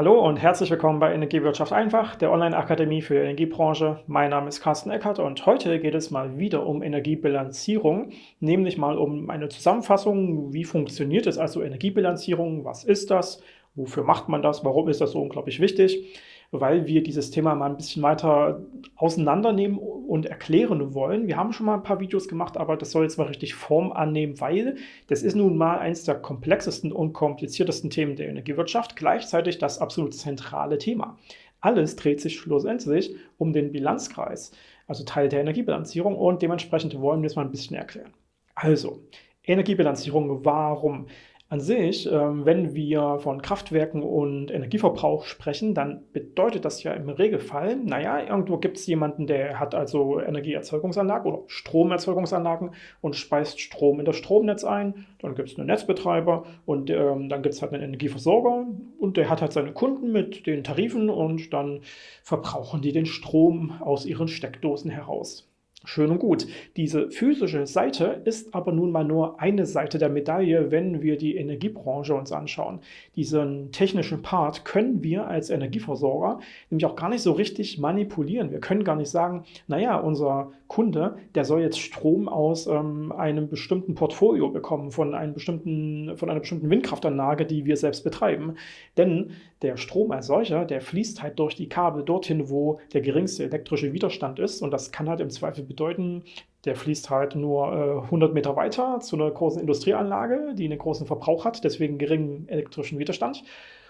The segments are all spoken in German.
Hallo und herzlich willkommen bei Energiewirtschaft einfach, der Online-Akademie für die Energiebranche. Mein Name ist Carsten Eckert und heute geht es mal wieder um Energiebilanzierung, nämlich mal um eine Zusammenfassung, wie funktioniert es also Energiebilanzierung, was ist das, wofür macht man das, warum ist das so unglaublich wichtig weil wir dieses Thema mal ein bisschen weiter auseinandernehmen und erklären wollen. Wir haben schon mal ein paar Videos gemacht, aber das soll jetzt mal richtig Form annehmen, weil das ist nun mal eines der komplexesten und kompliziertesten Themen der Energiewirtschaft, gleichzeitig das absolut zentrale Thema. Alles dreht sich schlussendlich um den Bilanzkreis, also Teil der Energiebilanzierung und dementsprechend wollen wir es mal ein bisschen erklären. Also, Energiebilanzierung, warum? An sich, ähm, wenn wir von Kraftwerken und Energieverbrauch sprechen, dann bedeutet das ja im Regelfall, naja, irgendwo gibt es jemanden, der hat also Energieerzeugungsanlagen oder Stromerzeugungsanlagen und speist Strom in das Stromnetz ein. Dann gibt es einen Netzbetreiber und ähm, dann gibt es halt einen Energieversorger und der hat halt seine Kunden mit den Tarifen und dann verbrauchen die den Strom aus ihren Steckdosen heraus. Schön und gut. Diese physische Seite ist aber nun mal nur eine Seite der Medaille, wenn wir die Energiebranche uns anschauen. Diesen technischen Part können wir als Energieversorger nämlich auch gar nicht so richtig manipulieren. Wir können gar nicht sagen, naja, unser Kunde, der soll jetzt Strom aus ähm, einem bestimmten Portfolio bekommen, von, einem bestimmten, von einer bestimmten Windkraftanlage, die wir selbst betreiben. Denn der Strom als solcher, der fließt halt durch die Kabel dorthin, wo der geringste elektrische Widerstand ist und das kann halt im Zweifel bedeuten, der fließt halt nur äh, 100 Meter weiter zu einer großen Industrieanlage, die einen großen Verbrauch hat, deswegen geringen elektrischen Widerstand.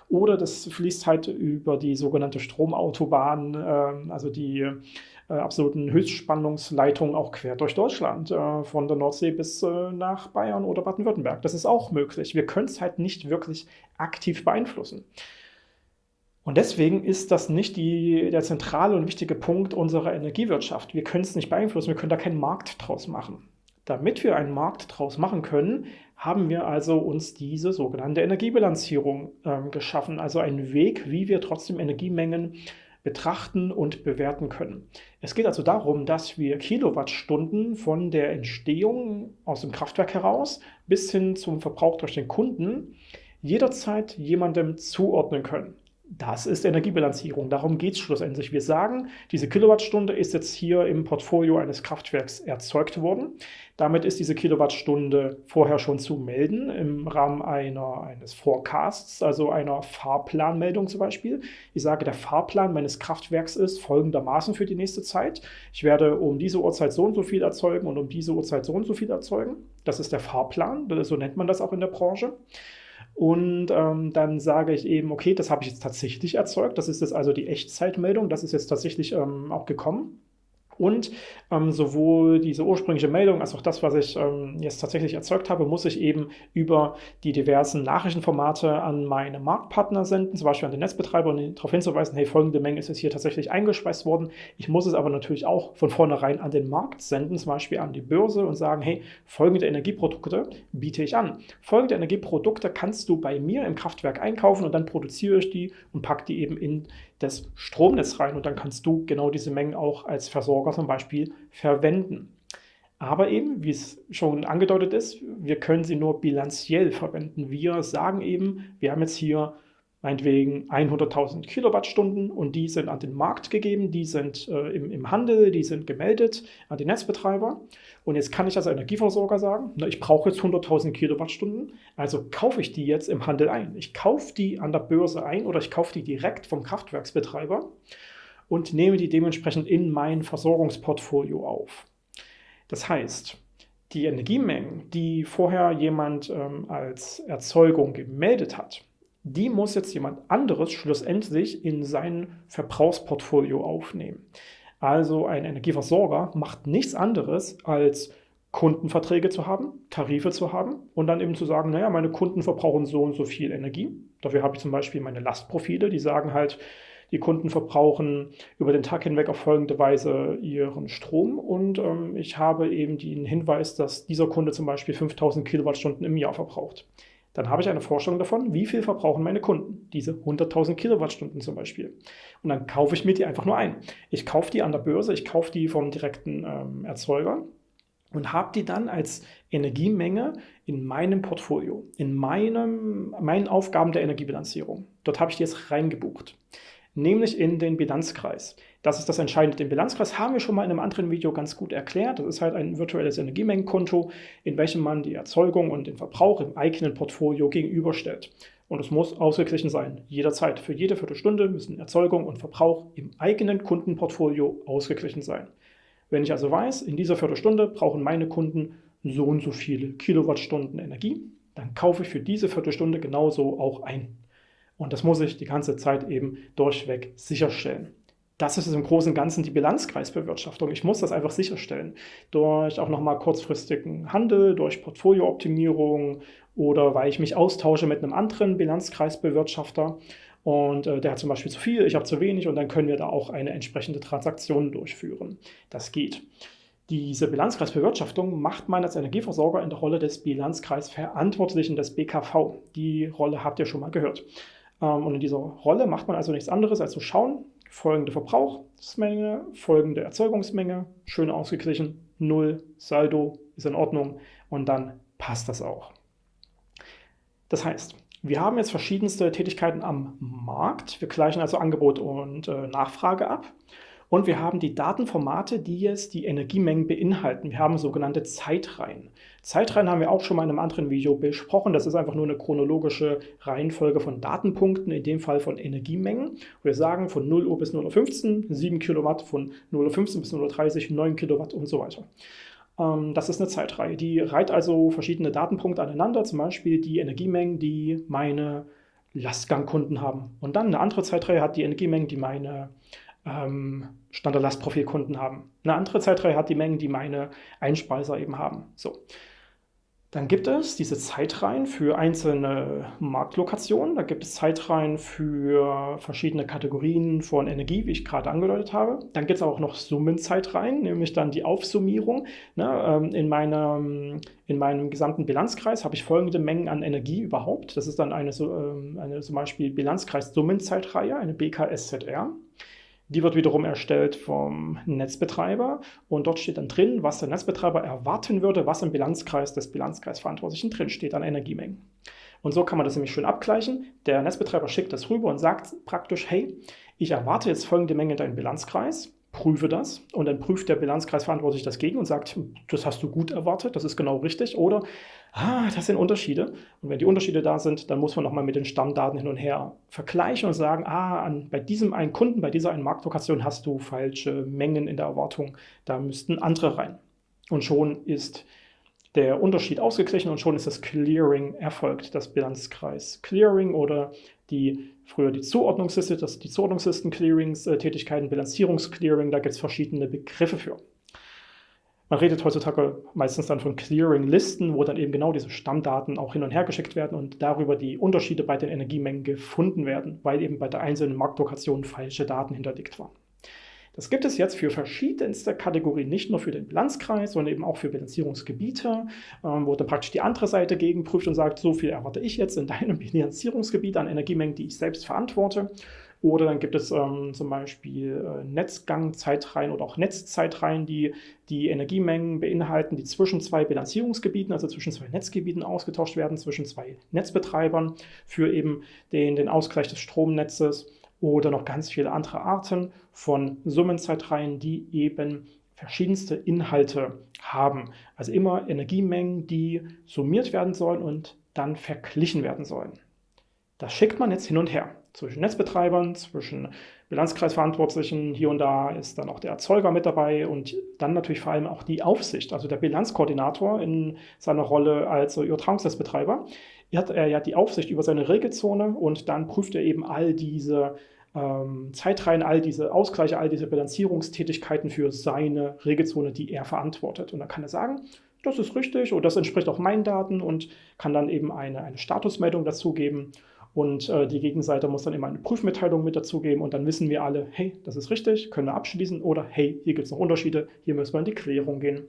Oder das fließt halt über die sogenannte Stromautobahn, äh, also die äh, absoluten Höchstspannungsleitungen auch quer durch Deutschland, äh, von der Nordsee bis äh, nach Bayern oder Baden-Württemberg. Das ist auch möglich. Wir können es halt nicht wirklich aktiv beeinflussen. Und deswegen ist das nicht die, der zentrale und wichtige Punkt unserer Energiewirtschaft. Wir können es nicht beeinflussen, wir können da keinen Markt draus machen. Damit wir einen Markt draus machen können, haben wir also uns diese sogenannte Energiebilanzierung äh, geschaffen, also einen Weg, wie wir trotzdem Energiemengen betrachten und bewerten können. Es geht also darum, dass wir Kilowattstunden von der Entstehung aus dem Kraftwerk heraus bis hin zum Verbrauch durch den Kunden jederzeit jemandem zuordnen können. Das ist Energiebilanzierung. Darum geht es schlussendlich. Wir sagen, diese Kilowattstunde ist jetzt hier im Portfolio eines Kraftwerks erzeugt worden. Damit ist diese Kilowattstunde vorher schon zu melden im Rahmen einer, eines Forecasts, also einer Fahrplanmeldung zum Beispiel. Ich sage, der Fahrplan meines Kraftwerks ist folgendermaßen für die nächste Zeit. Ich werde um diese Uhrzeit so und so viel erzeugen und um diese Uhrzeit so und so viel erzeugen. Das ist der Fahrplan, so nennt man das auch in der Branche. Und ähm, dann sage ich eben, okay, das habe ich jetzt tatsächlich erzeugt. Das ist jetzt also die Echtzeitmeldung. Das ist jetzt tatsächlich ähm, auch gekommen. Und ähm, sowohl diese ursprüngliche Meldung als auch das, was ich ähm, jetzt tatsächlich erzeugt habe, muss ich eben über die diversen Nachrichtenformate an meine Marktpartner senden, zum Beispiel an den Netzbetreiber, und darauf hinzuweisen, hey, folgende Menge ist jetzt hier tatsächlich eingespeist worden. Ich muss es aber natürlich auch von vornherein an den Markt senden, zum Beispiel an die Börse und sagen, hey, folgende Energieprodukte biete ich an. Folgende Energieprodukte kannst du bei mir im Kraftwerk einkaufen und dann produziere ich die und packe die eben in das Stromnetz rein und dann kannst du genau diese Mengen auch als Versorger zum Beispiel verwenden. Aber eben, wie es schon angedeutet ist, wir können sie nur bilanziell verwenden. Wir sagen eben, wir haben jetzt hier meinetwegen 100.000 Kilowattstunden und die sind an den Markt gegeben, die sind äh, im, im, Handel, die sind gemeldet an den Netzbetreiber. Und jetzt kann ich als Energieversorger sagen, na, ich brauche jetzt 100.000 Kilowattstunden, also kaufe ich die jetzt im Handel ein. Ich kaufe die an der Börse ein oder ich kaufe die direkt vom Kraftwerksbetreiber und nehme die dementsprechend in mein Versorgungsportfolio auf. Das heißt, die Energiemengen, die vorher jemand ähm, als Erzeugung gemeldet hat, die muss jetzt jemand anderes schlussendlich in sein Verbrauchsportfolio aufnehmen. Also ein Energieversorger macht nichts anderes als Kundenverträge zu haben, Tarife zu haben und dann eben zu sagen, naja, meine Kunden verbrauchen so und so viel Energie. Dafür habe ich zum Beispiel meine Lastprofile, die sagen halt, die Kunden verbrauchen über den Tag hinweg auf folgende Weise ihren Strom und ähm, ich habe eben den Hinweis, dass dieser Kunde zum Beispiel 5000 Kilowattstunden im Jahr verbraucht dann habe ich eine Vorstellung davon, wie viel verbrauchen meine Kunden, diese 100.000 Kilowattstunden zum Beispiel. Und dann kaufe ich mir die einfach nur ein. Ich kaufe die an der Börse, ich kaufe die vom direkten ähm, Erzeuger und habe die dann als Energiemenge in meinem Portfolio, in meinem, meinen Aufgaben der Energiebilanzierung. Dort habe ich die jetzt reingebucht, nämlich in den Bilanzkreis. Das ist das Entscheidende. Den Bilanzkreis haben wir schon mal in einem anderen Video ganz gut erklärt. Das ist halt ein virtuelles Energiemengenkonto, in welchem man die Erzeugung und den Verbrauch im eigenen Portfolio gegenüberstellt. Und es muss ausgeglichen sein, jederzeit. Für jede Viertelstunde müssen Erzeugung und Verbrauch im eigenen Kundenportfolio ausgeglichen sein. Wenn ich also weiß, in dieser Viertelstunde brauchen meine Kunden so und so viele Kilowattstunden Energie, dann kaufe ich für diese Viertelstunde genauso auch ein. Und das muss ich die ganze Zeit eben durchweg sicherstellen. Das ist im Großen und Ganzen die Bilanzkreisbewirtschaftung. Ich muss das einfach sicherstellen. Durch auch nochmal kurzfristigen Handel, durch Portfoliooptimierung oder weil ich mich austausche mit einem anderen Bilanzkreisbewirtschafter und äh, der hat zum Beispiel zu viel, ich habe zu wenig und dann können wir da auch eine entsprechende Transaktion durchführen. Das geht. Diese Bilanzkreisbewirtschaftung macht man als Energieversorger in der Rolle des Bilanzkreisverantwortlichen des BKV. Die Rolle habt ihr schon mal gehört. Ähm, und in dieser Rolle macht man also nichts anderes als zu schauen, folgende Verbrauchsmenge, folgende Erzeugungsmenge, schön ausgeglichen, Null, Saldo ist in Ordnung und dann passt das auch. Das heißt, wir haben jetzt verschiedenste Tätigkeiten am Markt. Wir gleichen also Angebot und äh, Nachfrage ab. Und wir haben die Datenformate, die jetzt die Energiemengen beinhalten. Wir haben sogenannte Zeitreihen. Zeitreihen haben wir auch schon mal in einem anderen Video besprochen. Das ist einfach nur eine chronologische Reihenfolge von Datenpunkten, in dem Fall von Energiemengen. Wir sagen von 0 Uhr bis 0 Uhr 15, 7 Kilowatt, von 0 Uhr 15 bis 0 Uhr 30, 9 Kilowatt und so weiter. Ähm, das ist eine Zeitreihe. Die reiht also verschiedene Datenpunkte aneinander, zum Beispiel die Energiemengen, die meine Lastgangkunden haben. Und dann eine andere Zeitreihe hat die Energiemengen, die meine ähm, Standard-Lastprofilkunden haben. Eine andere Zeitreihe hat die Mengen, die meine Einspeiser eben haben. So. Dann gibt es diese Zeitreihen für einzelne Marktlokationen. Da gibt es Zeitreihen für verschiedene Kategorien von Energie, wie ich gerade angedeutet habe. Dann gibt es auch noch Summenzeitreihen, nämlich dann die Aufsummierung. Ne, ähm, in, meinem, in meinem gesamten Bilanzkreis habe ich folgende Mengen an Energie überhaupt. Das ist dann eine, ähm, eine zum Beispiel Bilanzkreis-Summenzeitreihe, eine BKSZR. Die wird wiederum erstellt vom Netzbetreiber und dort steht dann drin, was der Netzbetreiber erwarten würde, was im Bilanzkreis des Bilanzkreisverantwortlichen drin steht an Energiemengen. Und so kann man das nämlich schön abgleichen. Der Netzbetreiber schickt das rüber und sagt praktisch, hey, ich erwarte jetzt folgende Menge in deinem Bilanzkreis, prüfe das und dann prüft der Bilanzkreisverantwortliche das gegen und sagt, das hast du gut erwartet, das ist genau richtig oder ah, das sind Unterschiede. Und wenn die Unterschiede da sind, dann muss man nochmal mit den Stammdaten hin und her vergleichen und sagen, ah, an, bei diesem einen Kunden, bei dieser einen Marktlokation hast du falsche Mengen in der Erwartung, da müssten andere rein. Und schon ist der Unterschied ausgeglichen und schon ist das Clearing erfolgt, das Bilanzkreis Clearing oder die früher die Zuordnungsliste, das die Zuordnungslisten-Clearings-Tätigkeiten, Bilanzierungsclearing, da gibt es verschiedene Begriffe für. Man redet heutzutage meistens dann von Clearing-Listen, wo dann eben genau diese Stammdaten auch hin und her geschickt werden und darüber die Unterschiede bei den Energiemengen gefunden werden, weil eben bei der einzelnen Marktlokation falsche Daten hinterlegt waren. Das gibt es jetzt für verschiedenste Kategorien, nicht nur für den Bilanzkreis, sondern eben auch für Bilanzierungsgebiete, ähm, wo dann praktisch die andere Seite gegenprüft und sagt, so viel erwarte ich jetzt in deinem Bilanzierungsgebiet an Energiemengen, die ich selbst verantworte. Oder dann gibt es ähm, zum Beispiel äh, Netzgangzeitreihen oder auch Netzzeitreihen, die die Energiemengen beinhalten, die zwischen zwei Bilanzierungsgebieten, also zwischen zwei Netzgebieten ausgetauscht werden, zwischen zwei Netzbetreibern für eben den, den Ausgleich des Stromnetzes oder noch ganz viele andere Arten von Summenzeitreihen, die eben verschiedenste Inhalte haben. Also immer Energiemengen, die summiert werden sollen und dann verglichen werden sollen. Das schickt man jetzt hin und her zwischen Netzbetreibern, zwischen Bilanzkreisverantwortlichen. Hier und da ist dann auch der Erzeuger mit dabei und dann natürlich vor allem auch die Aufsicht, also der Bilanzkoordinator in seiner Rolle als Übertragungsnetzbetreiber. Er hat, er hat die Aufsicht über seine Regelzone und dann prüft er eben all diese ähm, Zeitreihen, all diese Ausgleiche, all diese Bilanzierungstätigkeiten für seine Regelzone, die er verantwortet. Und dann kann er sagen, das ist richtig oder das entspricht auch meinen Daten und kann dann eben eine, eine Statusmeldung dazugeben. Und äh, die Gegenseite muss dann immer eine Prüfmitteilung mit dazugeben und dann wissen wir alle, hey, das ist richtig, können wir abschließen oder hey, hier gibt es noch Unterschiede, hier müssen wir in die Klärung gehen.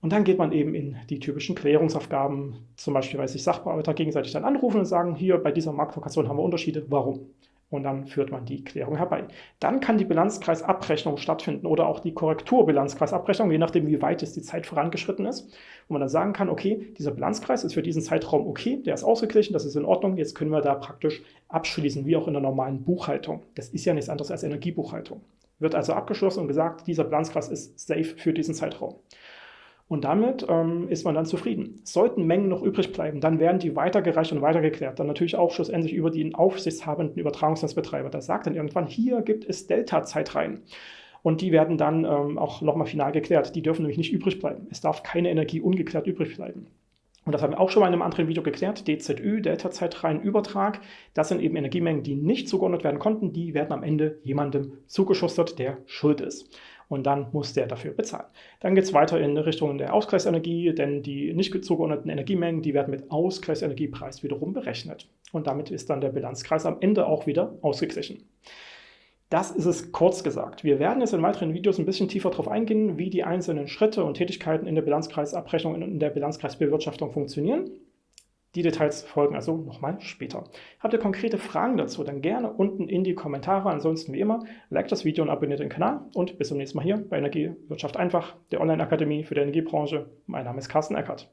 Und dann geht man eben in die typischen Klärungsaufgaben, zum Beispiel, weil sich Sachbearbeiter gegenseitig dann anrufen und sagen, hier bei dieser Marktlokation haben wir Unterschiede, warum? Und dann führt man die Klärung herbei. Dann kann die Bilanzkreisabrechnung stattfinden oder auch die Korrekturbilanzkreisabrechnung, je nachdem, wie weit es die Zeit vorangeschritten ist, wo man dann sagen kann, okay, dieser Bilanzkreis ist für diesen Zeitraum okay, der ist ausgeglichen, das ist in Ordnung, jetzt können wir da praktisch abschließen, wie auch in der normalen Buchhaltung. Das ist ja nichts anderes als Energiebuchhaltung. Wird also abgeschlossen und gesagt, dieser Bilanzkreis ist safe für diesen Zeitraum. Und damit ähm, ist man dann zufrieden. Sollten Mengen noch übrig bleiben, dann werden die weitergereicht und weitergeklärt. Dann natürlich auch schlussendlich über den aufsichtshabenden Übertragungsnetzbetreiber. Der sagt dann irgendwann, hier gibt es Delta-Zeit rein. Und die werden dann ähm, auch nochmal final geklärt. Die dürfen nämlich nicht übrig bleiben. Es darf keine Energie ungeklärt übrig bleiben. Und das haben wir auch schon mal in einem anderen Video geklärt. DZÜ, Delta-Zeitreihenübertrag, das sind eben Energiemengen, die nicht zugeordnet werden konnten. Die werden am Ende jemandem zugeschustert, der schuld ist und dann muss der dafür bezahlen. Dann geht es weiter in Richtung der Ausgleichsenergie, denn die nicht zugeordneten Energiemengen, die werden mit Ausgleichsenergiepreis wiederum berechnet. Und damit ist dann der Bilanzkreis am Ende auch wieder ausgeglichen. Das ist es kurz gesagt. Wir werden jetzt in weiteren Videos ein bisschen tiefer darauf eingehen, wie die einzelnen Schritte und Tätigkeiten in der Bilanzkreisabrechnung und in der Bilanzkreisbewirtschaftung funktionieren. Die Details folgen also nochmal später. Habt ihr konkrete Fragen dazu, dann gerne unten in die Kommentare. Ansonsten wie immer, like das Video und abonniert den Kanal und bis zum nächsten Mal hier bei Energiewirtschaft einfach, der Online-Akademie für die Energiebranche. Mein Name ist Carsten Eckert.